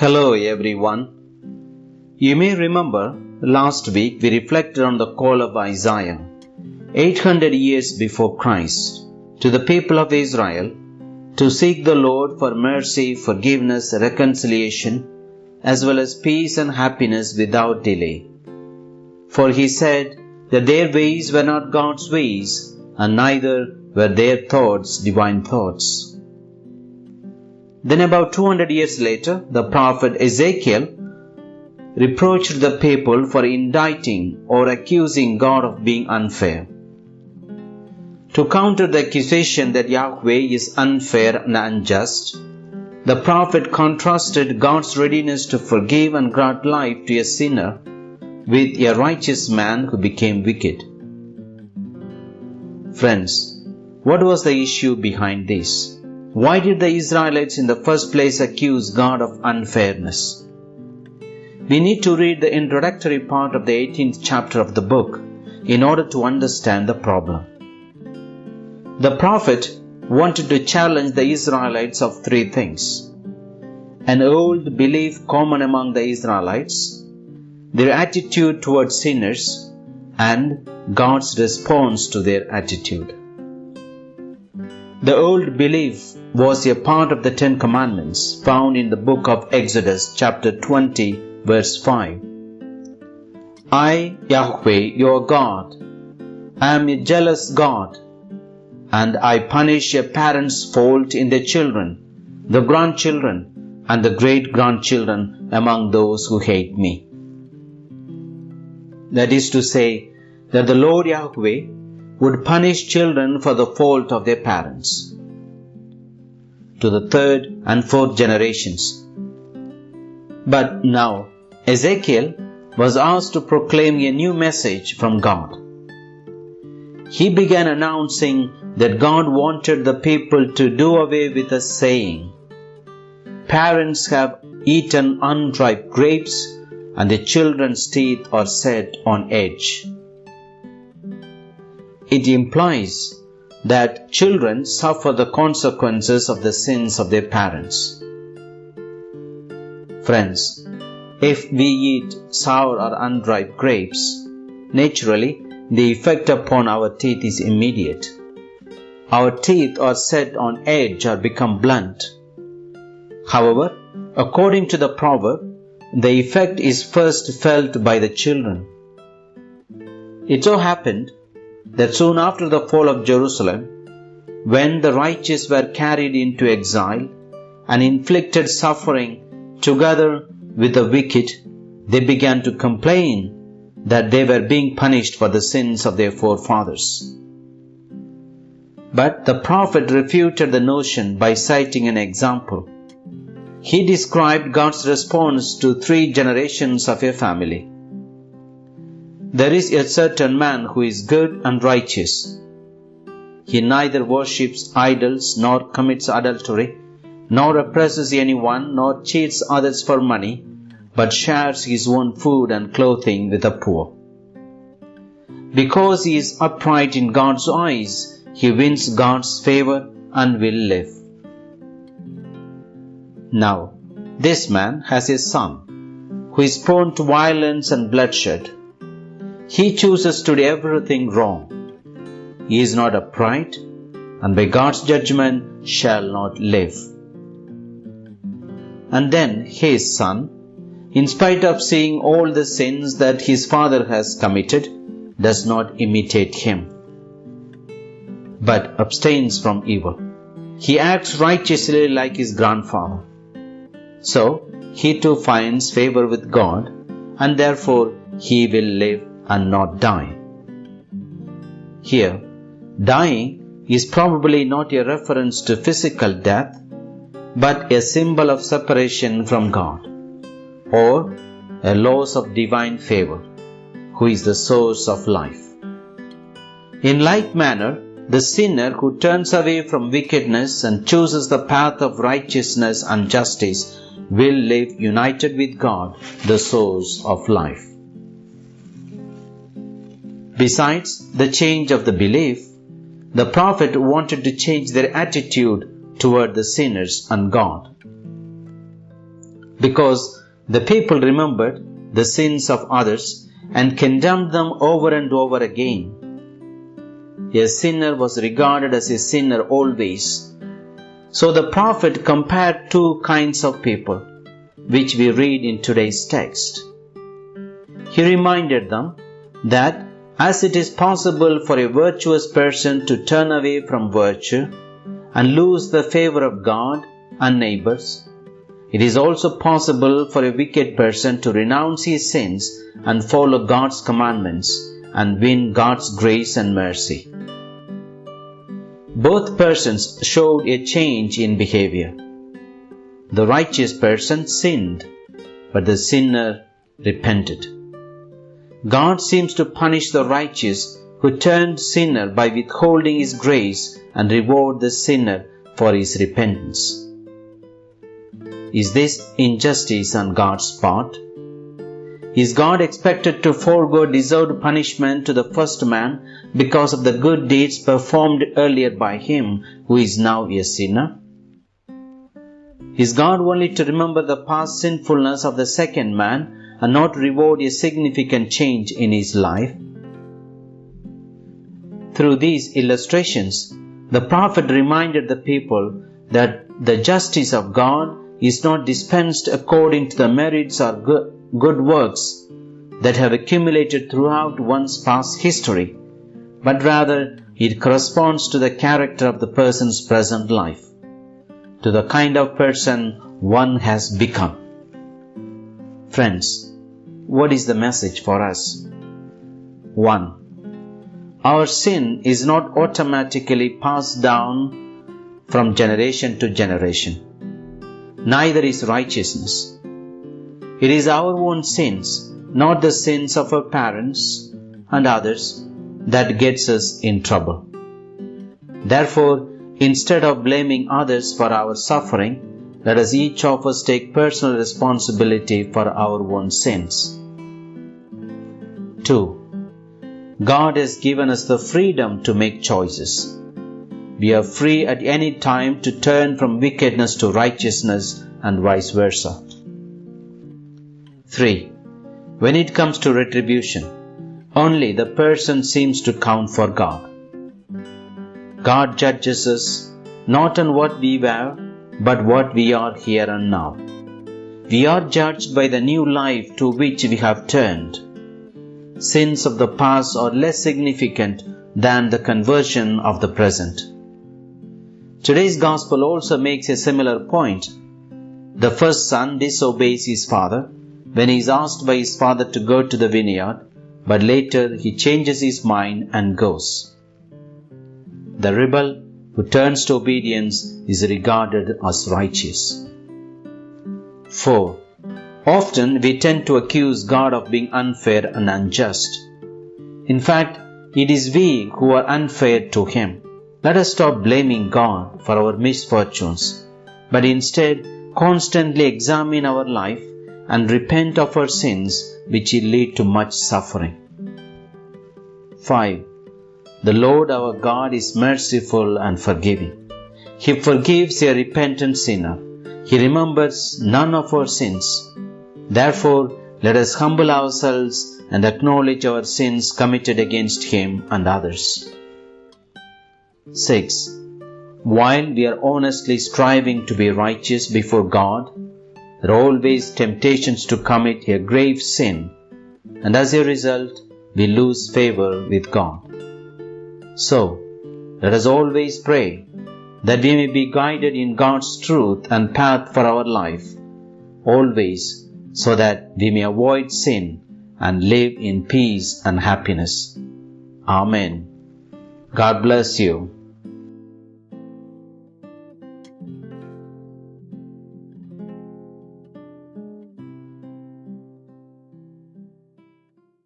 Hello everyone. You may remember last week we reflected on the call of Isaiah, 800 years before Christ, to the people of Israel to seek the Lord for mercy, forgiveness, reconciliation, as well as peace and happiness without delay. For he said that their ways were not God's ways, and neither were their thoughts divine thoughts. Then, about 200 years later, the prophet Ezekiel reproached the people for indicting or accusing God of being unfair. To counter the accusation that Yahweh is unfair and unjust, the prophet contrasted God's readiness to forgive and grant life to a sinner with a righteous man who became wicked. Friends, what was the issue behind this? Why did the Israelites in the first place accuse God of unfairness? We need to read the introductory part of the 18th chapter of the book in order to understand the problem. The prophet wanted to challenge the Israelites of three things an old belief common among the Israelites, their attitude towards sinners, and God's response to their attitude. The old belief was a part of the Ten Commandments found in the book of Exodus, chapter 20, verse 5. I, Yahweh, your God, am a jealous God, and I punish a parent's fault in their children, the grandchildren, and the great grandchildren among those who hate me. That is to say, that the Lord Yahweh would punish children for the fault of their parents to the third and fourth generations. But now Ezekiel was asked to proclaim a new message from God. He began announcing that God wanted the people to do away with a saying Parents have eaten unripe grapes, and the children's teeth are set on edge. It implies that children suffer the consequences of the sins of their parents. Friends, if we eat sour or unripe grapes, naturally the effect upon our teeth is immediate. Our teeth are set on edge or become blunt. However, according to the proverb, the effect is first felt by the children. It so happened that soon after the fall of Jerusalem, when the righteous were carried into exile and inflicted suffering together with the wicked, they began to complain that they were being punished for the sins of their forefathers. But the prophet refuted the notion by citing an example. He described God's response to three generations of a family. There is a certain man who is good and righteous. He neither worships idols nor commits adultery, nor oppresses anyone, nor cheats others for money, but shares his own food and clothing with the poor. Because he is upright in God's eyes, he wins God's favor and will live. Now, this man has a son who is prone to violence and bloodshed he chooses to do everything wrong. He is not upright, and by God's judgment shall not live. And then his son, in spite of seeing all the sins that his father has committed, does not imitate him, but abstains from evil. He acts righteously like his grandfather. So, he too finds favor with God, and therefore he will live and not die. Here, dying is probably not a reference to physical death, but a symbol of separation from God, or a loss of divine favor, who is the source of life. In like manner, the sinner who turns away from wickedness and chooses the path of righteousness and justice will live united with God, the source of life. Besides the change of the belief, the prophet wanted to change their attitude toward the sinners and God. because the people remembered the sins of others and condemned them over and over again. A sinner was regarded as a sinner always. So the prophet compared two kinds of people, which we read in today's text. He reminded them that as it is possible for a virtuous person to turn away from virtue and lose the favor of God and neighbors, it is also possible for a wicked person to renounce his sins and follow God's commandments and win God's grace and mercy. Both persons showed a change in behavior. The righteous person sinned, but the sinner repented. God seems to punish the righteous who turned sinner by withholding his grace and reward the sinner for his repentance. Is this injustice on God's part? Is God expected to forego deserved punishment to the first man because of the good deeds performed earlier by him who is now a sinner? Is God only to remember the past sinfulness of the second man and not reward a significant change in his life? Through these illustrations, the prophet reminded the people that the justice of God is not dispensed according to the merits or good works that have accumulated throughout one's past history, but rather it corresponds to the character of the person's present life, to the kind of person one has become. Friends, what is the message for us? 1. Our sin is not automatically passed down from generation to generation neither is righteousness. It is our own sins, not the sins of our parents and others, that gets us in trouble. Therefore, instead of blaming others for our suffering, let us each of us take personal responsibility for our own sins. 2. God has given us the freedom to make choices. We are free at any time to turn from wickedness to righteousness and vice versa. 3. When it comes to retribution, only the person seems to count for God. God judges us not on what we were, but what we are here and now. We are judged by the new life to which we have turned. Sins of the past are less significant than the conversion of the present. Today's gospel also makes a similar point. The first son disobeys his father when he is asked by his father to go to the vineyard, but later he changes his mind and goes. The rebel who turns to obedience is regarded as righteous. 4. Often we tend to accuse God of being unfair and unjust. In fact, it is we who are unfair to Him. Let us stop blaming God for our misfortunes, but instead constantly examine our life and repent of our sins which will lead to much suffering. 5. The Lord our God is merciful and forgiving. He forgives a repentant sinner. He remembers none of our sins. Therefore, let us humble ourselves and acknowledge our sins committed against Him and others. 6. While we are honestly striving to be righteous before God, there are always temptations to commit a grave sin, and as a result, we lose favor with God. So, let us always pray that we may be guided in God's truth and path for our life, always so that we may avoid sin and live in peace and happiness. Amen. God bless you.